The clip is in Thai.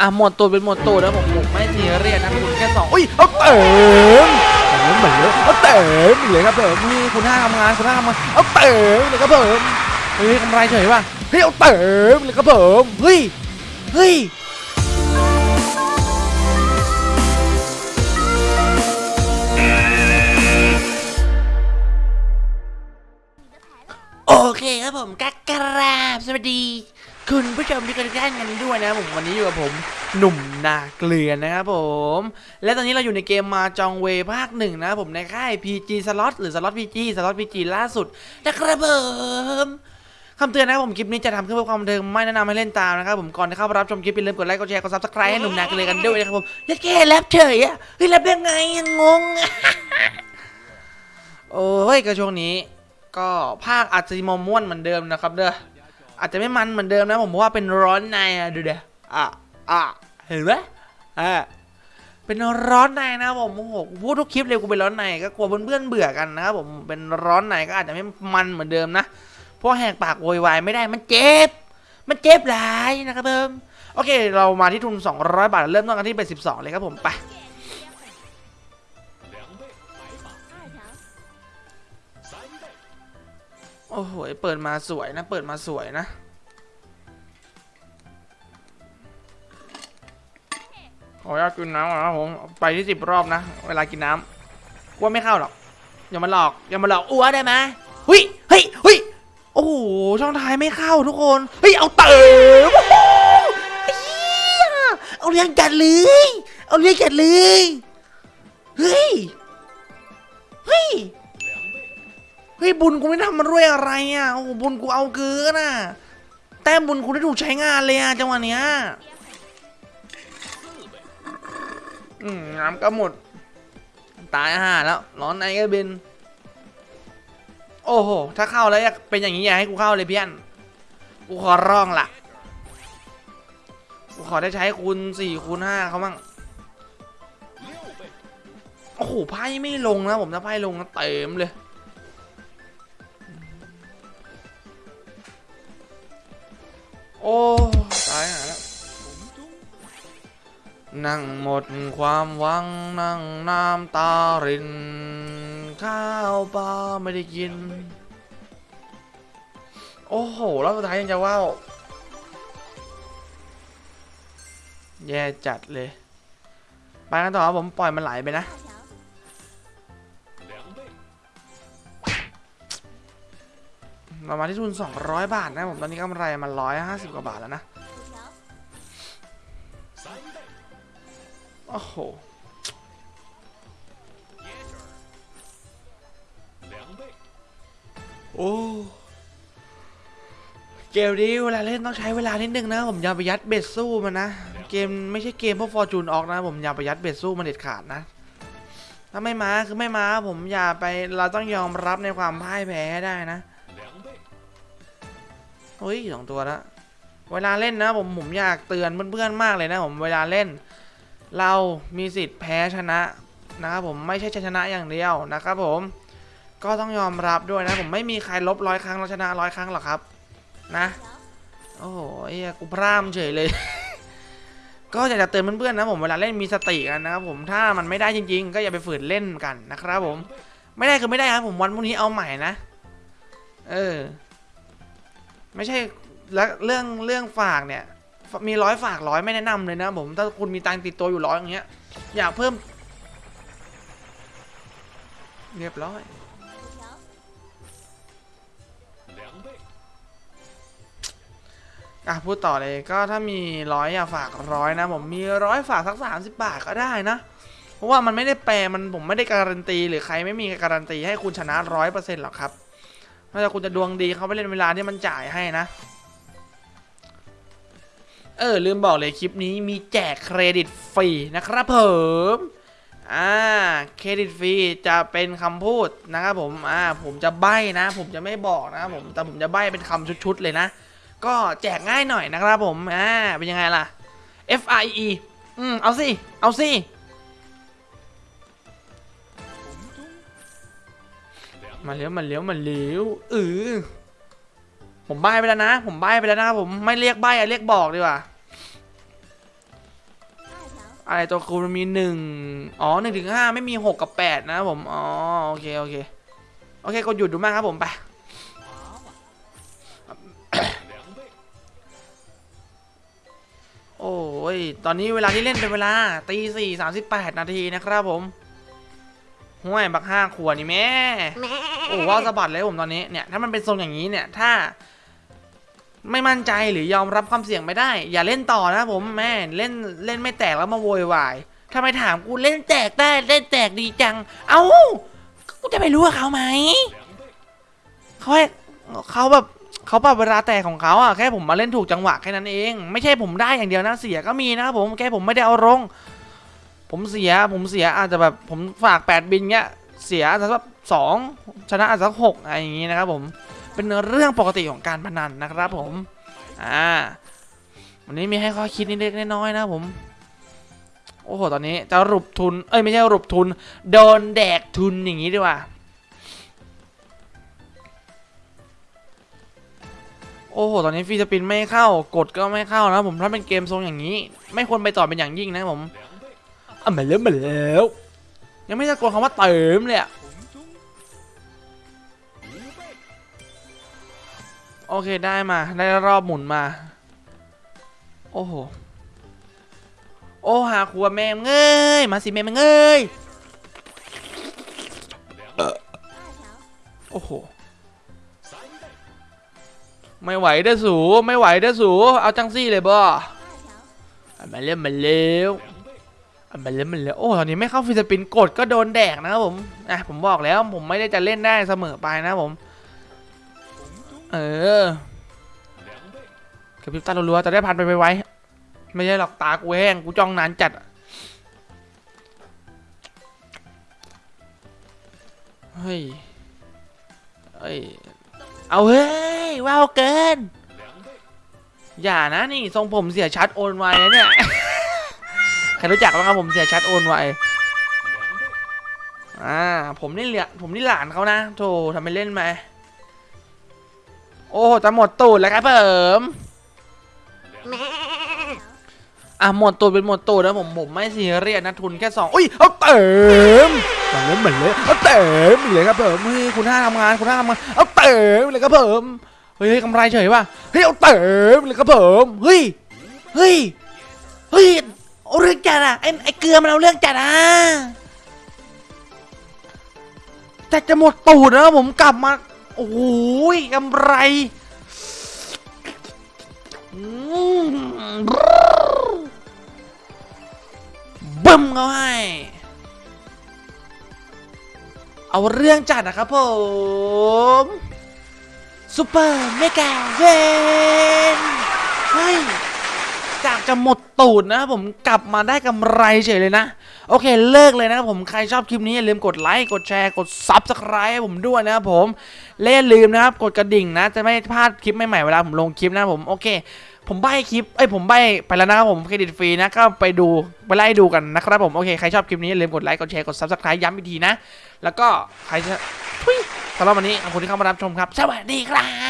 อะหมดตัวเป็นหมดตัวแล้วผมผมไม่ซีเรียสนะคุณแค่สองอุ้ยเอาเต็มเต็มเหมือนเลยเอาเต็มเลยครับผมนี่คุณห้าทำงานคุณห้าทำงานเอาเต็มเลยครับผมเฮ้ยกำไรเฉยป่ะเฮ้ยเอาเต็มเลยครับผมเฮ้ยเฮ้ยโอเคครับผมกักกราบสวัสดี คุณผู้ชมที่กำลังท่านกันด้วยนะผมวันนี้อยู่กับผมหนุ่มนาเกลือนะครับผม และตอนนี้เราอยู่ในเกม Mahjong Ways ภาคหนึ่งนะครับผมในค่าย PG Slot หรือ Slot PG Slot PG ล่าสุดนะครับผมคำเตือนนะครับผมคลิปนี้จะทำขึ้นเพื่อความบันเทิงไม่แนะนำให้เล่นตามนะครับผมก่อนที่เข้าไปรับชมคลิปอย่าลืมกดไลค์กดแชร์กด subscribe ให้หนุ่มนาเกลือกันด้วยนะครับผมยัดแค่แรปเฉยอะเฮ้ยแรปยังไงอะงงโอ้ยก็ช่วงนี้ ก็ภาคอาจจะมอม่วนเหมือนเดิมนะครับเด้อ อาจจะไม่มันเหมือนเดิมนะผมว่าเป็นร้อนในอะดูเด้ออะอะเห็นไหมอะเป็นร้อนในนะผมโอ้โหพูดทุกคลิปเลยกูเป็นร้อนในก็กลัวเพื่อนๆเบื่อกันนะครับผมเป็นร้อนในก็อาจจะไม่มันเหมือนเดิมนะเพราะแหกปากโวยวายไม่ได้มันเจ็บ มันเจ็บหลายนะครับเพิ่มโอเค เรามาที่ทุน 200 บาท เริ่มต้นกันที่เป็น 12 เลยครับผมไป โอ้โห เปิดมาสวยนะ เปิดมาสวยนะ ขออนุญาตกินน้ำนะผม ไปที่สิบรอบนะ เวลากินน้ำว่าไม่เข้าหรอก อย่ามาหลอก อย่ามาหลอกอ้วได้ไหมหุยเฮ้ยเฮ้ยโอ้โห ช่องท้ายไม่เข้าทุกคน เฮ้ย เอาเติมโอ้เอาเรียงจัดเลย เอาเรียงจัดเลย เฮ้ย เฮ้ย เฮ้ยบุญกูไม่ทำมันด้วยอะไรอะโอ้บุญกูเอาเกินอะแต้มบุญกูได้ถูกใช้งานเลยอะจังหวะเนี้ยอืมน้ำก็หมด ตายห่าแล้ว ร้อนในก็บิน โอ้โห ถ้าเข้าแล้วอยากเป็นอย่างนี้อย่าให้กูเข้าเลยเพี่อนกูขอร้องละกูขอได้ใช้คูณสี่คูณห้าเขามั่งโอ้โหไพ่ไม่ลงนะผมถ้าไพ่ลงเต็มเลย นั่งหมดความหวังนั่งน้ำตาริน ข้าวปลาไม่ได้กิน โอ้โห แล้วสุดท้ายยังจะว่าวแย่จัดเลย ไปกันต่อผมปล่อยมันไหลไปนะ เรามาที่ทุน 200 บาทนะผม ตอนนี้กำไรมา150 กว่าบาทแล้วนะ โอ้โหโอ้เกมนี้เวลาเล่นต้องใช้เวลานิดนึงนะผมอย่าไปยัดเบ็ดสู้มันนะ เกมไม่ใช่เกมพวกฟอร์จูนออกนะ ผมอย่าไปยัดเบ็ดสู้มันเด็ดขาดนะ ถ้าไม่มาคือไม่มาผมอย่าไปเราต้องยอมรับในความพ่ายแพ้ได้นะเฮ้ยสองตัวแล้วเวลาเล่นนะผมผมอยากเตือนเพื่อนๆมากเลยนะ ผมเวลาเล่น เรามีสิทธิ์แพ้ชนะนะครับผมไม่ใช่ชนะอย่างเดียวนะครับผมก็ต้องยอมรับด้วยนะผมไม่มีใครลบร้อยครั้งแล้วชนะร้อยครั้งหรอกครับ นะโอ้โหเอ้ยกูพร่ำเฉยเลย ก็อยากจะเตือนเพื่อนๆนะผมเวลาเล่นมีสติกันนะครับผมถ้ามันไม่ได้จริง ๆ ก็อย่าไปฝืนเล่นกันนะครับผม ไม่ได้คือไม่ได้ครับผมวันพรุ่งนี้เอาใหม่นะเออ ไม่ใช่แล้วเรื่องเรื่องฝากเนี่ย มีร้อยฝากร้อยไม่แนะนำเลยนะผมถ้าคุณมีตังติดตัวอยู่ร้อยอย่างเงี้ยอยากเพิ่ม เรียบร้อยอะพูดต่อเลยก็ถ้ามีร้อยอยากฝากร้อยนะ ผมมีร้อยฝากสักสามสิบบาทก็ได้นะ เพราะว่ามันไม่ได้แปลมันผมไม่ได้การันตี หรือใครไม่มีการันตีให้คุณชนะร้อยเปอร์เซ็นต์หรอกครับนอกจากคุณจะดวงดีเขาไปเล่นเวลาที่มันจ่ายให้นะ เออ ลืมบอกเลยคลิปนี้มีแจกเครดิตฟรีนะครับผมอ่าเครดิตฟรีจะเป็นคำพูดนะครับผมอ่าผมจะใบ้นะ ผมจะไม่บอกนะผมแต่ผมจะใบ้เป็นคำชุดๆเลยนะ ก็แจกง่ายหน่อยนะครับผมอ่าเป็นยังไงล่ะ F I E อืมเอาสิ เอาสิมาเลี้ยวมาเลี้ยวมาเลี้ยวเออ ผมใบไปแล้วนะ ผมใบไปแล้วนะครับผมไม่เรียกใบอะเรียกบอกดีกว่าอะไรตัวคูณมันมีหนึ่งอ๋อหนึ่งถึงห้าไม่มีหกกับแปดนะครับผม อ๋อ โอเค โอเค โอเคกดหยุดดูมากครับผมไปโอ้ย ตอนนี้เวลาที่เล่นเป็นเวลาตีสี่สามสิบแปดนาทีนะครับผมห่วยบักห้าขวดนี่แม่ โอ้ว่าสะบัดเลยผมตอนนี้เนี่ย ถ้ามันเป็นทรงอย่างนี้เนี่ย ถ้า ไม่มั่นใจหรือยอมรับความเสี่ยงไม่ได้ อย่าเล่นต่อนะผมแม่เล่นเล่นไม่แตกแล้วมาโวยวายถ้าไมถามกูเล่นแตกได้เล่นแตกดีจัง เอ้ากูจะไปรู้กับเขาไหมเขาให้เขาแบบเขาปรับเวลาแตกของเขาอะแค่ผมมาเล่นถูกจังหวะแค่นั้นเอง ไม่ใช่ผมได้อย่างเดียวนะเสียก็มีนะครับผมแค่ผมไม่ได้เอาลงผมเสียผมเสียอาจจะแบบผมฝากแปดบินเงี้ยเสียอาจจะสักสองชนะอาจจะสักหกอะไรอย่างงี้นะครับผม เป็นเรื่องปกติของการพนันนะครับผม อ่า วันนี้มีให้ข้อคิดนิดเล็กน้อยๆนะผม โอ้โห ตอนนี้จะรุบทุน เอ้ยไม่ใช่รุบทุน โดนแดกทุนอย่างนี้ดีกว่า โอ้โห ตอนนี้ฟีสปินไม่เข้า กดก็ไม่เข้านะผม ถ้าเป็นเกมทรงอย่างนี้ ไม่ควรไปต่อเป็นอย่างยิ่งนะผมอะมาแล้วมาแล้ว ยังไม่ตะโกนคำว่าเติมเลยอะ โอเคได้มาได้รอบหมุนมา โอ้โห โอ้หาขัวแม่งเอ้ยมาสิแม่งเอ้ยโอ้โห ไม่ไหวเด้อสูไม่ไหวเด้อสูเอาจังซี่เลยบ่อะมาเล่นมาเร็วอะมาเล่นมาเร็วโอ้ตอนนี้ไม่เข้าฟิสปินกดก็โดนแดกนะครับผมอะผมบอกแล้วผมไม่ได้จะเล่นได้เสมอไปนะผม เออกระพริบตารัวๆจะได้พันไปไวๆไม่ใช่หรอกตากูแห้งกูจ้องนานจัดเฮ้ยเฮ้ยเอาเฮ้ยว้าวเกิน อย่านะนี่ทรงผมเสียชัดโอนไวนะเนี่ยใครรู้จักบ้างครับผมเสียชัดโอนไวอ่าผมนี่เหลือผมนี่หลานเขานะโธ่ทำไมเล่นไหม โอ้จะหมดตูดแล้วครับผมอะหมดตูดเป็นหมดตูดนะผมผมไม่ซีเรียสนะทุนแค่สองอุ้ยเอาเติมมันเลยเหมือนเลยเอาเติมอีกเลยครับผมเฮ้ยคุณห้าทำงานคุณห้าทำงานเอาเติมเลยครับผมเฮ้ยเฮ้ยกำไรเฉยป่ะเฮ้ยเอาเติมเลยครับผมเฮ้ยเฮ้ยเฮ้ยเอาเรื่องจัดอะไอ้ไอ้เกลือมันเอาเรื่องจัดอะแต่จะหมดตูดแล้วผมกลับมา โอ้ยกำไรบึ้มเข้าให้เอาเรื่องจัดนะครับผม super mega win เฮ้ย จะหมดตูดนะครับผมกลับมาได้กำไรเฉยเลยนะ โอเคเลิกเลยนะครับผมใครชอบคลิปนี้อย่าลืมกดไลค์กดแชร์กด Subscribe ให้ผมด้วยนะครับผมและอย่าลืมนะครับ กดกระดิ่งนะ จะไม่พลาดคลิปใหม่ๆเวลาผมลงคลิปนะผมโอเค ผมใบ้คลิปเอ้ยผมใบ้ไปแล้วนะครับผมเครดิตฟรีนะก็ไปดูไปไล่ดูกันนะครับผมโอเคใครชอบคลิปนี้อย่าลืมกดไลค์กดแชร์กด Subscribe ย้ำอีกทีนะ แล้วก็ใครจะทุยสำหรับวันนี้ขอบคุณที่เข้ามารับชมครับ สวัสดีครับ